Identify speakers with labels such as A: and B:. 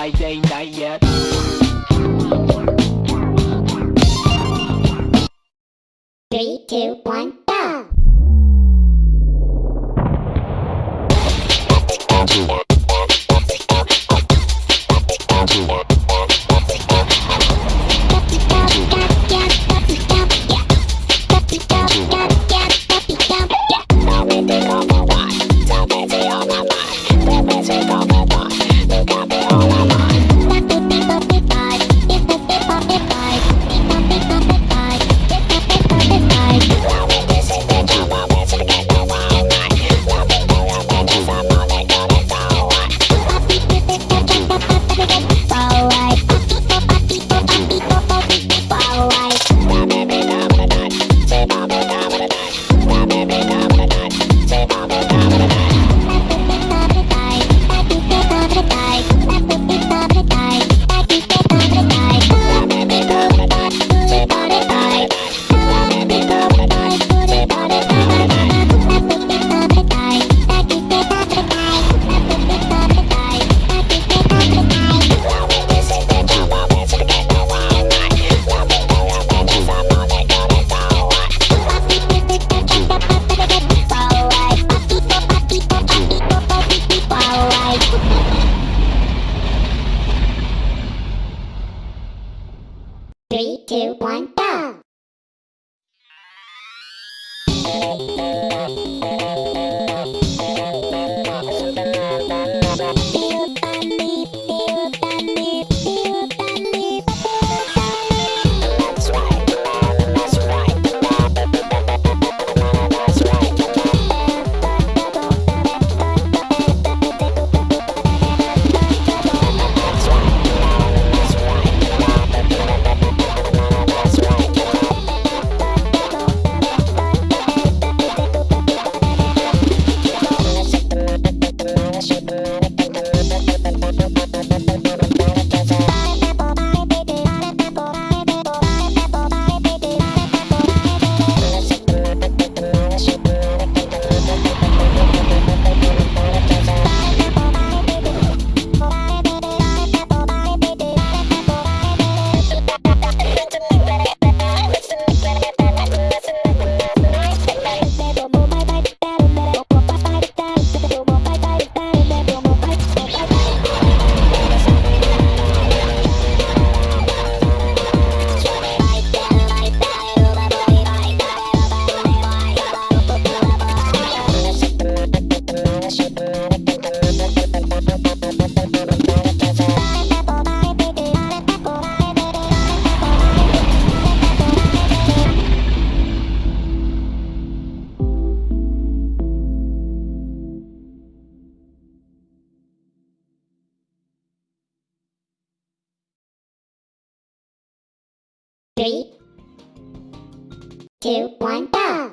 A: Friday night yet.
B: Three, two, one, Música Three, two, one, go!